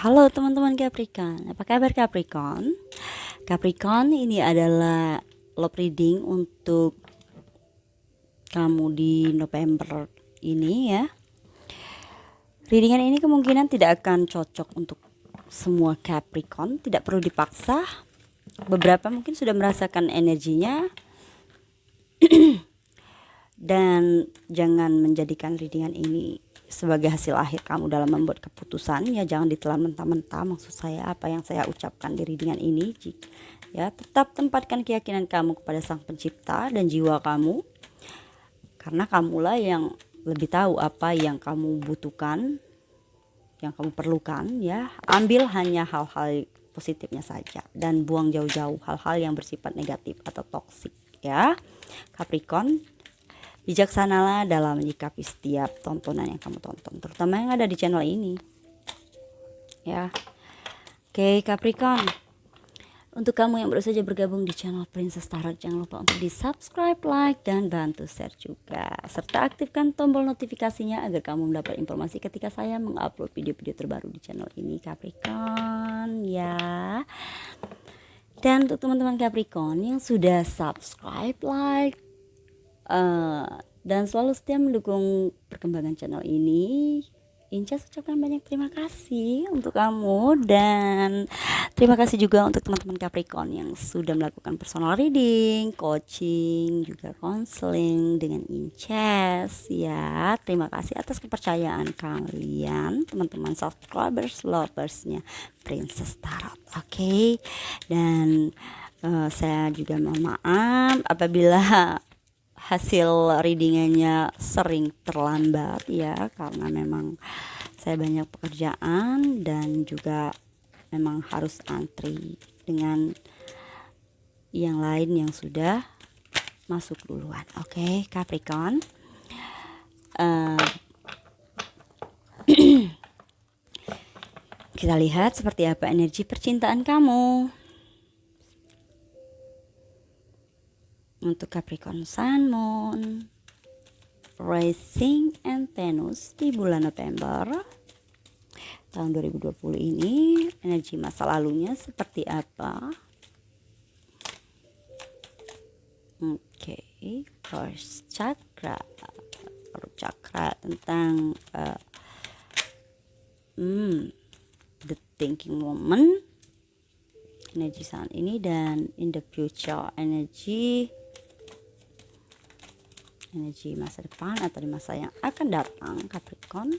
Halo teman-teman Capricorn, apa kabar Capricorn? Capricorn ini adalah love reading untuk kamu di November ini ya. Readingan ini kemungkinan tidak akan cocok untuk semua Capricorn, tidak perlu dipaksa. Beberapa mungkin sudah merasakan energinya. Dan jangan menjadikan readingan ini sebagai hasil akhir kamu dalam membuat keputusan ya jangan ditelan mentah-mentah maksud saya apa yang saya ucapkan di readingan ini ya tetap tempatkan keyakinan kamu kepada sang pencipta dan jiwa kamu karena kamulah yang lebih tahu apa yang kamu butuhkan yang kamu perlukan ya. Ambil hanya hal-hal positifnya saja dan buang jauh-jauh hal-hal yang bersifat negatif atau toksik ya. Capricorn bijaksanalah dalam menyikapi setiap tontonan yang kamu tonton terutama yang ada di channel ini. Ya. Oke Capricorn. Untuk kamu yang baru saja bergabung di channel Princess Tarot jangan lupa untuk di subscribe like dan bantu share juga. Serta aktifkan tombol notifikasinya agar kamu mendapat informasi ketika saya mengupload video-video terbaru di channel ini Capricorn. Ya. Dan untuk teman-teman Capricorn yang sudah subscribe like uh, dan selalu setia mendukung perkembangan channel ini Inca ucapkan banyak terima kasih untuk kamu dan terima kasih juga untuk teman-teman Capricorn yang sudah melakukan personal reading, coaching, juga konseling dengan Inces ya. Terima kasih atas kepercayaan kalian teman-teman subscribers, loversnya Princess Tarot. Oke. Okay? Dan uh, saya juga mohon maaf apabila hasil readingannya sering terlambat ya karena memang saya banyak pekerjaan dan juga memang harus antri dengan yang lain yang sudah masuk duluan. Oke okay, Capricorn. Uh, kita lihat seperti apa energi percintaan kamu untuk Capricorn Sun, Moon, Rising, and Venus di bulan November tahun 2020 ini energi masa lalunya seperti apa? Oke okay. first chakra. Chakra tentang uh, hmm, the thinking woman. Energi saat ini dan in the future energi energi masa depan atau di masa yang akan datang Capricorn.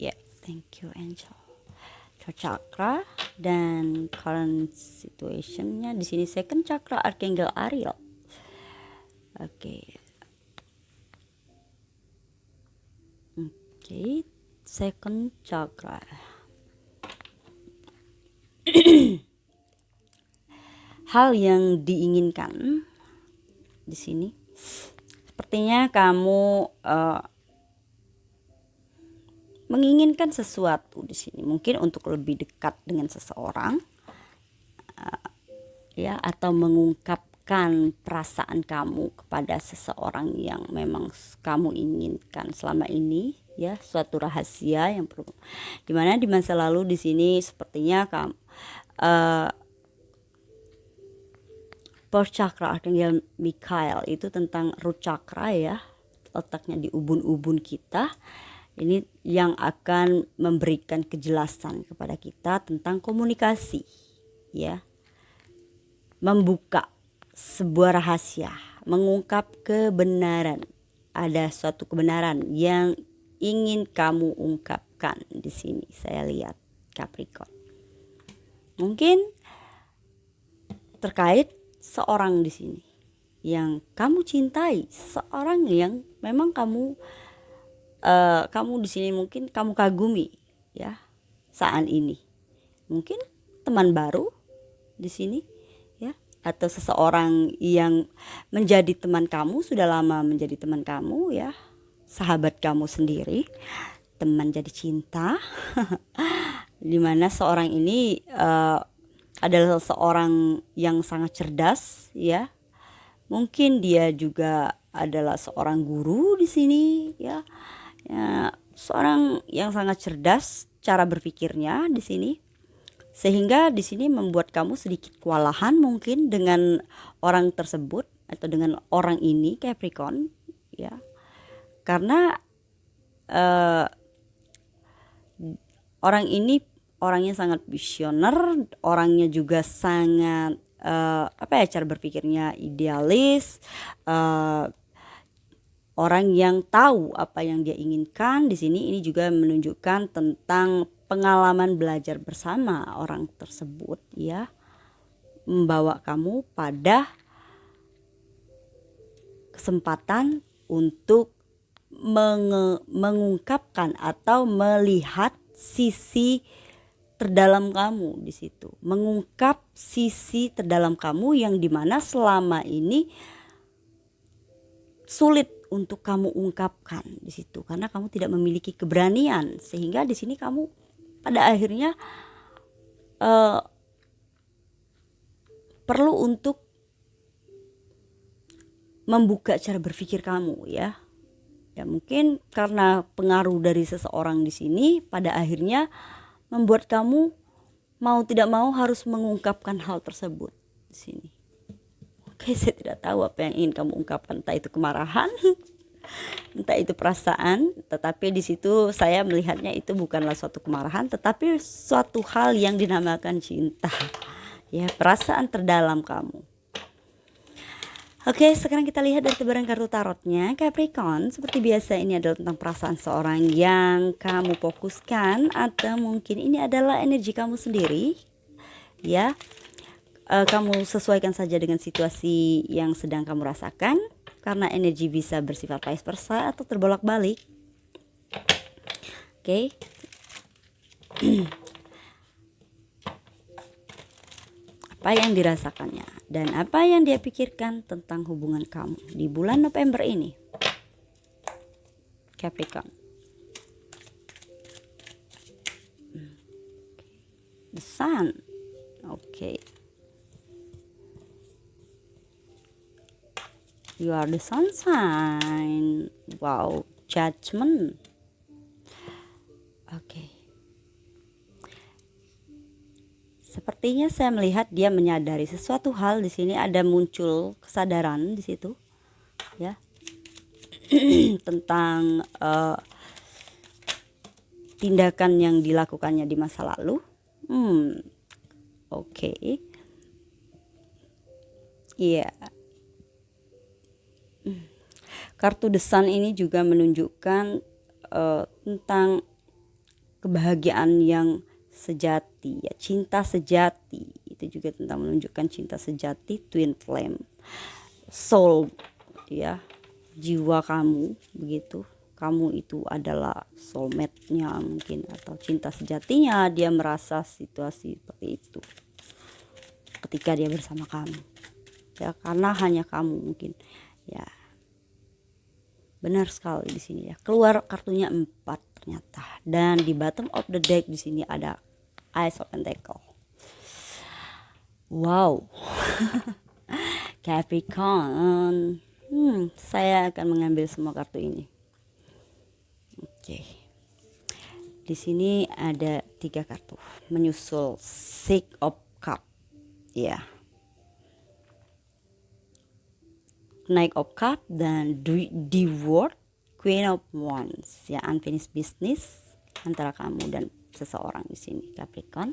Ya yeah, thank you angel. Chakra dan current situationnya. Di sini second chakra archangel Ariel. Oke. Okay. oke okay. second chakra. Hal yang diinginkan di sini. Sepertinya kamu uh, menginginkan sesuatu di sini, mungkin untuk lebih dekat dengan seseorang, uh, ya, atau mengungkapkan perasaan kamu kepada seseorang yang memang kamu inginkan selama ini, ya, suatu rahasia yang perlu. Di mana di masa lalu di sini sepertinya kamu uh, Power chakra Archangel Mikael itu tentang root chakra ya letaknya di ubun-ubun kita. Ini yang akan memberikan kejelasan kepada kita tentang komunikasi ya. Membuka sebuah rahasia mengungkap kebenaran. Ada suatu kebenaran yang ingin kamu ungkapkan di sini. Saya lihat Capricorn. Mungkin terkait seorang di sini yang kamu cintai, seorang yang memang kamu uh, kamu di sini mungkin kamu kagumi ya saat ini. Mungkin teman baru di sini ya atau seseorang yang menjadi teman kamu sudah lama menjadi teman kamu ya, sahabat kamu sendiri, teman jadi cinta. di mana seorang ini uh, adalah seorang yang sangat cerdas ya. Mungkin dia juga adalah seorang guru di sini ya, ya seorang yang sangat cerdas cara berpikirnya di sini. Sehingga di sini membuat kamu sedikit kewalahan mungkin dengan orang tersebut atau dengan orang ini Capricorn ya. Karena uh, orang ini orangnya sangat visioner orangnya juga sangat uh, apa ya cara berpikirnya idealis uh, orang yang tahu apa yang dia inginkan. Di sini ini juga menunjukkan tentang pengalaman belajar bersama orang tersebut ya. Membawa kamu pada kesempatan untuk menge mengungkapkan atau melihat sisi terdalam kamu di situ. Mengungkap sisi terdalam kamu yang di mana selama ini sulit untuk kamu ungkapkan di situ. Karena kamu tidak memiliki keberanian sehingga di sini kamu pada akhirnya uh, perlu untuk membuka cara berpikir kamu ya. Ya mungkin karena pengaruh dari seseorang di sini pada akhirnya membuat kamu mau tidak mau harus mengungkapkan hal tersebut di sini Oke, saya tidak tahu apa yang ingin kamu ungkapkan, entah itu kemarahan, entah itu perasaan, tetapi di situ saya melihatnya itu bukanlah suatu kemarahan, tetapi suatu hal yang dinamakan cinta. Ya, perasaan terdalam kamu. Oke, sekarang kita lihat dari tebaran kartu tarotnya. Capricorn, seperti biasa ini adalah tentang perasaan seorang yang kamu fokuskan atau mungkin ini adalah energi kamu sendiri. Ya, uh, kamu sesuaikan saja dengan situasi yang sedang kamu rasakan karena energi bisa bersifat vice versa atau terbolak-balik. Oke. Okay. apa yang dirasakannya dan apa yang dia pikirkan tentang hubungan kamu di bulan November ini. Capricorn. The Sun. Oke. Okay. You are the sunshine. Wow, judgment. Oke. Okay. Sepertinya saya melihat dia menyadari sesuatu hal di sini ada muncul kesadaran di situ. Ya. tentang uh, tindakan yang dilakukannya di masa lalu. Hmm. Oke. Okay. Iya. Yeah kartu desan ini juga menunjukkan uh, tentang kebahagiaan yang sejati ya cinta sejati. Itu juga tentang menunjukkan cinta sejati twin flame. Soul ya jiwa kamu begitu. Kamu itu adalah soulmate-nya mungkin atau cinta sejatinya. Dia merasa situasi seperti itu ketika dia bersama kamu ya karena hanya kamu mungkin ya. Benar sekali di sini ya. Keluar kartunya empat ternyata dan di bottom of the deck di sini ada Ice of Pentacle wow. Capricorn hmm, saya akan mengambil semua kartu ini. Oke. Okay. di sini ada tiga kartu. Menyusul Six of Cup. Ya. Yeah Knight of Cup dan The World Queen of Wands ya unfinished business antara kamu dan seseorang di sini Capricorn.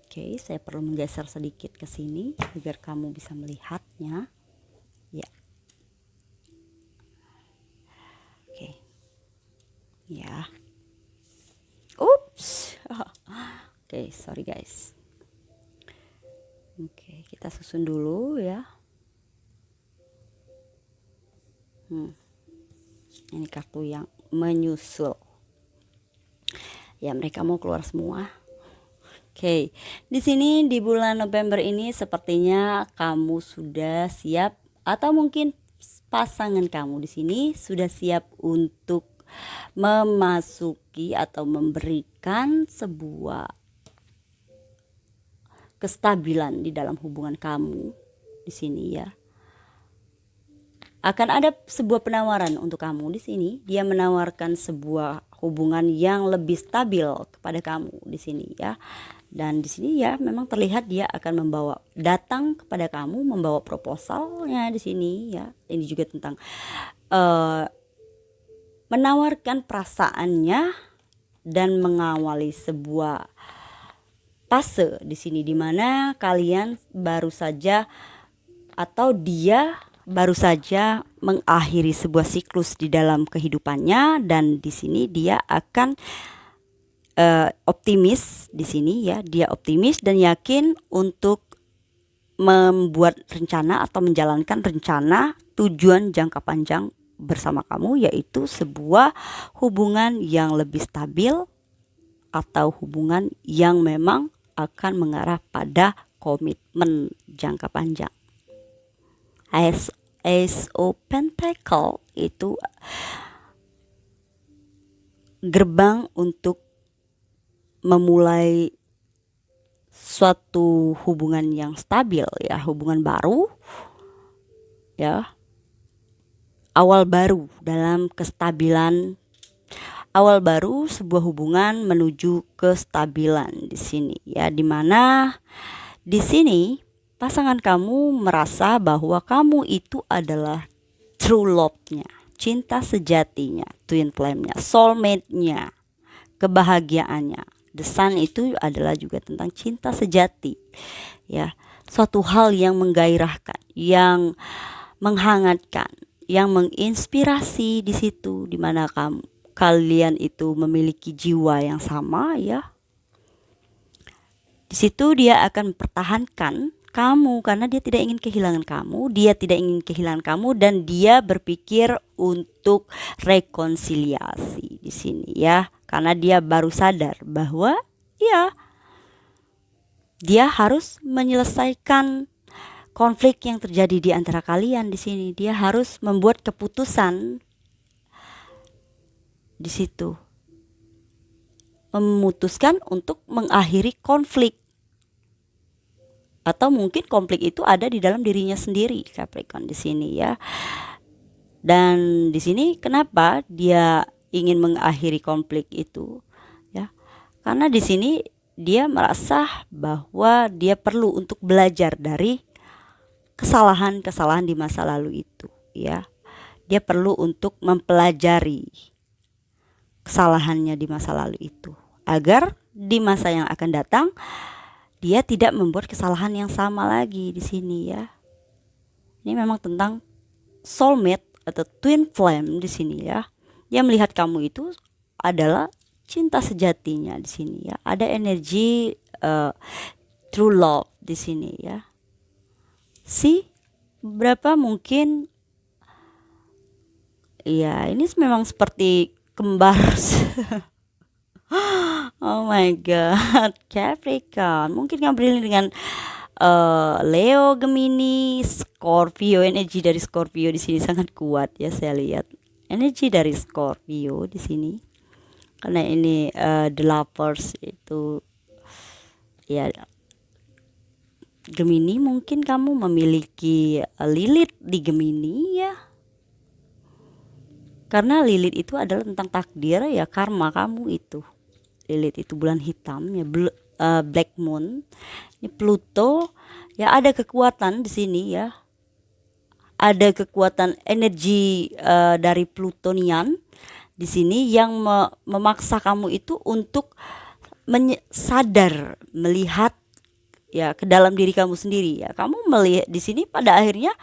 Oke, okay, saya perlu menggeser sedikit ke sini agar kamu bisa melihatnya. Ya. Oke. Okay. Ya. Ups. Oke, okay, sorry guys. Oke, okay, kita susun dulu ya. hmm. Ini kartu yang menyusul ya mereka mau keluar semua Oke, okay. di sini di bulan November ini sepertinya kamu sudah siap atau mungkin pasangan kamu di sini sudah siap untuk memasuki atau memberikan sebuah kestabilan di dalam hubungan kamu di sini ya akan ada sebuah penawaran untuk kamu di sini. Dia menawarkan sebuah hubungan yang lebih stabil kepada kamu di sini ya dan di sini ya memang terlihat dia akan membawa datang kepada kamu membawa proposalnya di sini ya ini juga tentang uh, menawarkan perasaannya dan mengawali sebuah fase di sini di mana kalian baru saja atau dia baru saja mengakhiri sebuah siklus di dalam kehidupannya dan di sini dia akan uh, optimis di sini ya dia optimis dan yakin untuk membuat rencana atau menjalankan rencana tujuan jangka panjang bersama kamu yaitu sebuah hubungan yang lebih stabil atau hubungan yang memang akan mengarah pada komitmen jangka panjang. As Ace of Pentacle. Itu gerbang untuk memulai suatu hubungan yang stabil ya hubungan baru ya. Awal baru dalam kestabilan. Awal baru sebuah hubungan menuju kestabilan di sini ya di mana di sini pasangan kamu merasa bahwa kamu itu adalah true love-nya cinta sejatinya twin flame-nya soulmate-nya kebahagiaannya The Sun itu adalah juga tentang cinta sejati. Ya, suatu hal yang menggairahkan, yang menghangatkan, yang menginspirasi di situ di mana kamu kalian itu memiliki jiwa yang sama ya. Di situ dia akan mempertahankan kamu karena dia tidak ingin kehilangan kamu, dia tidak ingin kehilangan kamu dan dia berpikir untuk rekonsiliasi di sini ya karena dia baru sadar bahwa ya dia harus menyelesaikan konflik yang terjadi di antara kalian di sini. Dia harus membuat keputusan di situ. Memutuskan untuk mengakhiri konflik. Atau mungkin konflik itu ada di dalam dirinya sendiri, Capricorn di sini ya. Dan di sini kenapa dia ingin mengakhiri konflik itu ya karena di sini dia merasa bahwa dia perlu untuk belajar dari kesalahan-kesalahan di masa lalu itu ya dia perlu untuk mempelajari kesalahannya di masa lalu itu agar di masa yang akan datang dia tidak membuat kesalahan yang sama lagi di sini ya. Ini memang tentang soulmate atau twin flame di sini ya. Dia melihat kamu itu adalah cinta sejatinya di sini ya. Ada energi uh, true love di sini ya. Si berapa mungkin ya ini memang seperti kembar oh my god Capricorn. Mungkin kamu beriling dengan uh, Leo Gemini Scorpio. Energi dari Scorpio di sini sangat kuat ya saya lihat. Energi dari Scorpio di sini. Karena ini uh, the lovers itu ya Gemini mungkin kamu memiliki uh, Lilith di Gemini ya. Karena Lilith itu adalah tentang takdir ya karma kamu itu Lilith itu bulan hitam ya bl uh, Black Moon. Ini Pluto ya ada kekuatan di sini ya. Ada kekuatan energi uh, dari Plutonian di sini yang me memaksa kamu itu untuk sadar melihat ya ke dalam diri kamu sendiri. Ya kamu melihat di sini pada akhirnya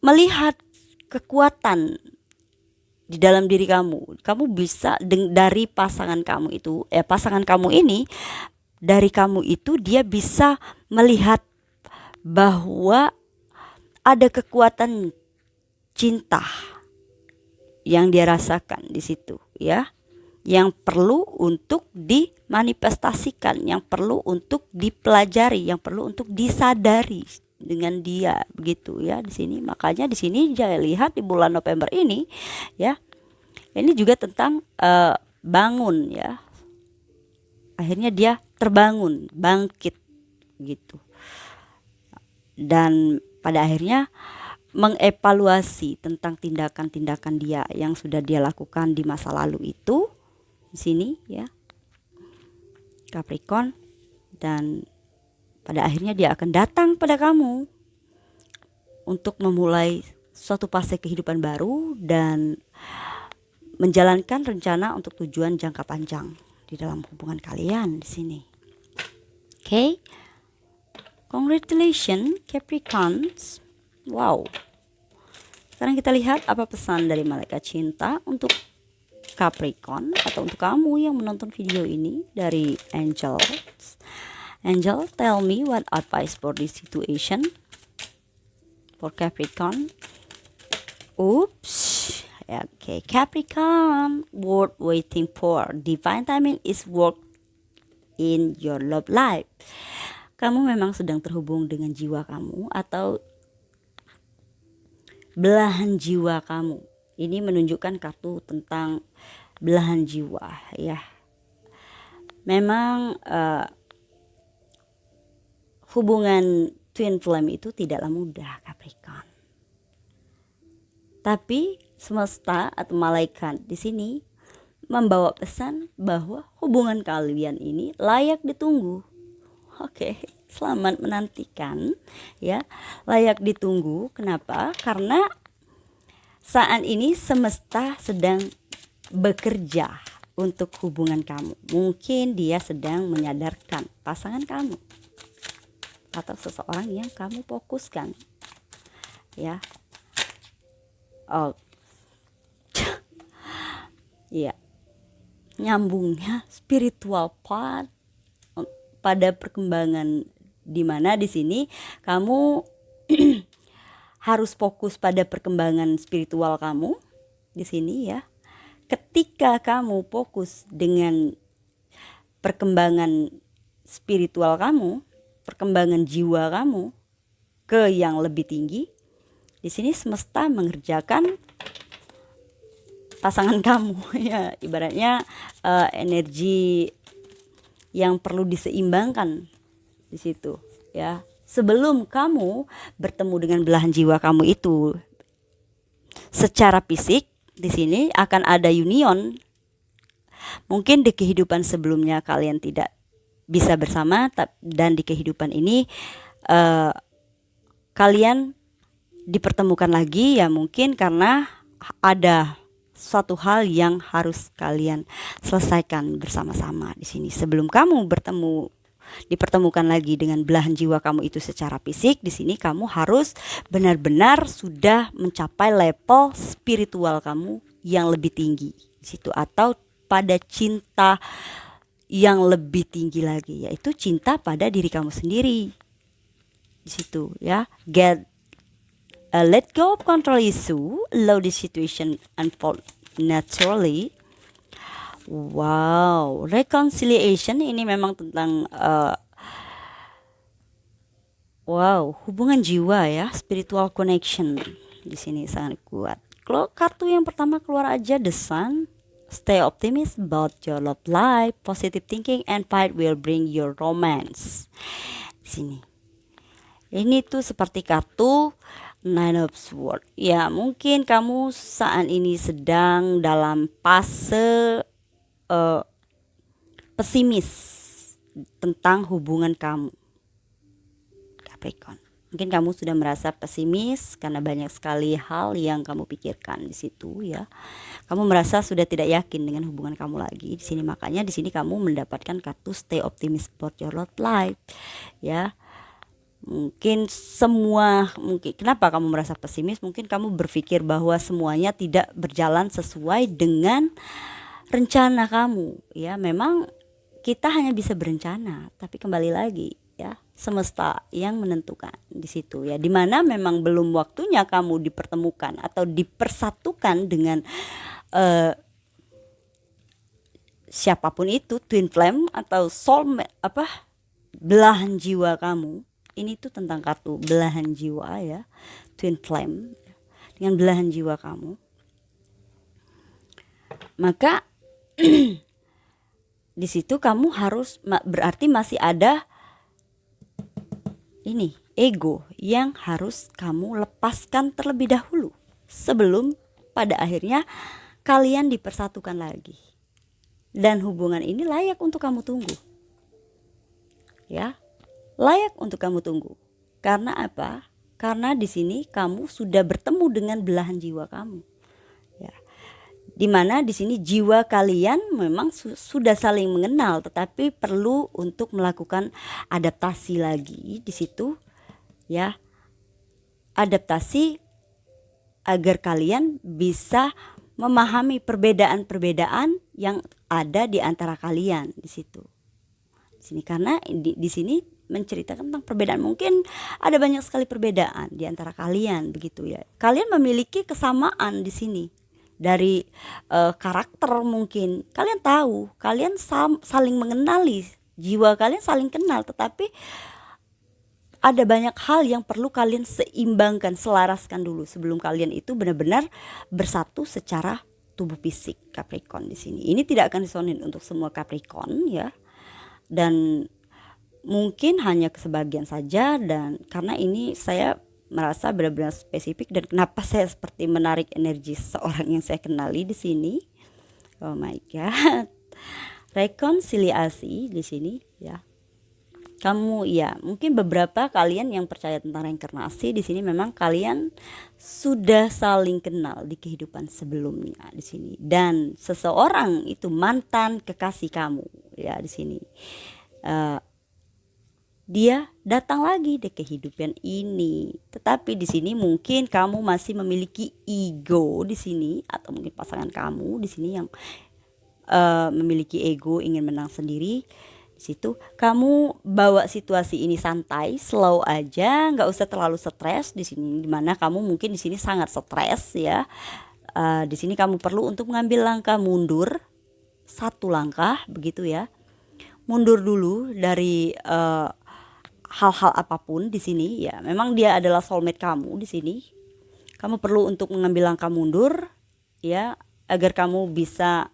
melihat kekuatan di dalam diri kamu. Kamu bisa dari pasangan kamu itu ya pasangan kamu ini dari kamu itu dia bisa melihat bahwa ada kekuatan cinta yang dia rasakan di situ ya. Yang perlu untuk dimanifestasikan yang perlu untuk dipelajari yang perlu untuk disadari dengan dia begitu ya di sini. Makanya di sini saya lihat di bulan November ini ya ini juga tentang uh, bangun ya. Akhirnya dia terbangun bangkit gitu. Dan pada akhirnya mengevaluasi tentang tindakan-tindakan dia yang sudah dia lakukan di masa lalu itu di sini ya Capricorn dan pada akhirnya dia akan datang pada kamu untuk memulai suatu fase kehidupan baru dan menjalankan rencana untuk tujuan jangka panjang di dalam hubungan kalian di sini. Oke. Okay? Congratulations Capricorns. Wow. Sekarang kita lihat apa pesan dari malaikat cinta untuk Capricorn atau untuk kamu yang menonton video ini dari Angel. Angel, tell me what advice for this situation for Capricorn. Oops. Okay, Capricorn, worth waiting for. Divine timing is work in your love life. Kamu memang sedang terhubung dengan jiwa kamu atau belahan jiwa kamu. Ini menunjukkan kartu tentang belahan jiwa ya. Memang uh, hubungan twin flame itu tidaklah mudah Capricorn. Tapi semesta atau malaikat di sini membawa pesan bahwa hubungan kalian ini layak ditunggu. Oke, selamat menantikan ya. Layak ditunggu. Kenapa? Karena saat ini semesta sedang bekerja untuk hubungan kamu. Mungkin dia sedang menyadarkan pasangan kamu atau seseorang yang kamu fokuskan. Ya. Oh. Ya. Nyambungnya spiritual part pada perkembangan di mana di sini kamu harus fokus pada perkembangan spiritual kamu di sini ya. Ketika kamu fokus dengan perkembangan spiritual kamu perkembangan jiwa kamu ke yang lebih tinggi, di sini semesta mengerjakan pasangan kamu. Ya ibaratnya uh, energi yang perlu diseimbangkan di situ ya. Sebelum kamu bertemu dengan belahan jiwa kamu itu secara fisik di sini akan ada union. Mungkin di kehidupan sebelumnya kalian tidak bisa bersama dan di kehidupan ini uh, kalian dipertemukan lagi ya mungkin karena ada suatu hal yang harus kalian selesaikan bersama-sama di sini. Sebelum kamu bertemu dipertemukan lagi dengan belahan jiwa kamu itu secara fisik di sini kamu harus benar-benar sudah mencapai level spiritual kamu yang lebih tinggi di situ atau pada cinta yang lebih tinggi lagi yaitu cinta pada diri kamu sendiri. Di situ ya. Get uh, let go of control issue allow the situation unfold naturally. Wow reconciliation ini memang tentang uh, wow hubungan jiwa ya. Spiritual connection di sini sangat kuat. Kalau kartu yang pertama keluar aja the sun Stay optimistic about your love life. Positive thinking and fight will bring your romance. Sini. Ini tuh seperti kartu Nine of Swords. Ya, mungkin kamu saat ini sedang dalam fase uh, pesimis tentang hubungan kamu. Capricorn. Mungkin kamu sudah merasa pesimis karena banyak sekali hal yang kamu pikirkan di situ ya. Kamu merasa sudah tidak yakin dengan hubungan kamu lagi di sini makanya di sini kamu mendapatkan kartu stay optimistic for your love life ya. Mungkin semua mungkin kenapa kamu merasa pesimis? Mungkin kamu berpikir bahwa semuanya tidak berjalan sesuai dengan rencana kamu ya. Memang kita hanya bisa berencana, tapi kembali lagi semesta yang menentukan di situ ya. Di mana memang belum waktunya kamu dipertemukan atau dipersatukan dengan uh, siapa pun itu twin flame atau soul apa belahan jiwa kamu. Ini tuh tentang kartu belahan jiwa ya. Twin flame dengan belahan jiwa kamu. Maka di situ kamu harus berarti masih ada ini ego yang harus kamu lepaskan terlebih dahulu sebelum pada akhirnya kalian dipersatukan lagi. Dan hubungan ini layak untuk kamu tunggu. Ya, layak untuk kamu tunggu. Karena apa? Karena di sini kamu sudah bertemu dengan belahan jiwa kamu. Ya. Di mana di sini jiwa kalian memang su sudah saling mengenal, tetapi perlu untuk melakukan adaptasi lagi di situ, ya. Adaptasi agar kalian bisa memahami perbedaan-perbedaan yang ada di antara kalian di situ. Di sini karena di, di sini menceritakan tentang perbedaan mungkin ada banyak sekali perbedaan di antara kalian begitu ya. Kalian memiliki kesamaan di sini dari uh, karakter mungkin kalian tahu kalian saling mengenali jiwa kalian saling kenal tetapi ada banyak hal yang perlu kalian seimbangkan, selaraskan dulu sebelum kalian itu benar-benar bersatu secara tubuh fisik Capricorn di sini. Ini tidak akan disonin untuk semua Capricorn ya. Dan mungkin hanya sebagian saja dan karena ini saya merasa benar-benar spesifik dan kenapa saya seperti menarik energi seorang yang saya kenali di sini. Oh my god. Rekonsiliasi di sini ya kamu ya mungkin beberapa kalian yang percaya tentang reinkarnasi di sini memang kalian sudah saling kenal di kehidupan sebelumnya di sini dan seseorang itu mantan kekasih kamu ya di sini uh, dia datang lagi di kehidupan ini. Tetapi di sini mungkin kamu masih memiliki ego di sini atau mungkin pasangan kamu di sini yang uh, memiliki ego ingin menang sendiri. Situ kamu bawa situasi ini santai slow aja nggak usah terlalu stres. Di sini di mana kamu mungkin di sini sangat stres ya. Uh, di sini kamu perlu untuk mengambil langkah mundur. Satu langkah begitu ya. Mundur dulu dari eh, hal-hal apa pun di sini ya memang dia adalah soulmate kamu di sini. Kamu perlu untuk mengambil langkah mundur ya agar kamu bisa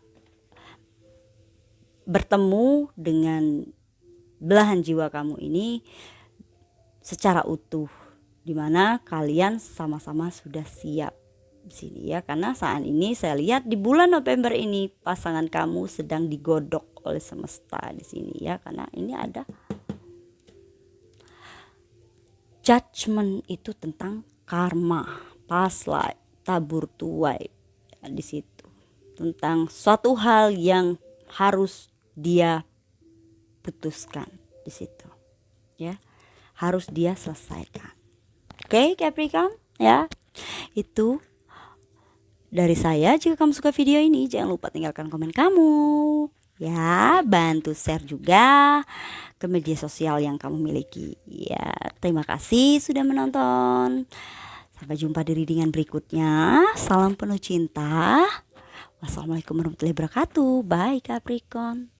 bertemu dengan belahan jiwa kamu ini secara utuh di mana kalian sama-sama sudah siap di sini ya. Karena saat ini saya lihat di bulan November ini pasangan kamu sedang digodok oleh semesta di sini ya. Karena ini ada judgment itu tentang karma. Past life tabur tuai di situ. Tentang suatu hal yang harus dia putuskan di situ ya. Harus dia selesaikan. Oke okay, Capricorn ya. Itu dari saya. Jika kamu suka video ini jangan lupa tinggalkan komen kamu ya bantu share juga ke media sosial yang kamu miliki. Ya terima kasih sudah menonton. Sampai jumpa di readingan berikutnya. Salam penuh cinta. Wassalamualaikum warahmatullahi wabarakatuh. Bye Capricorn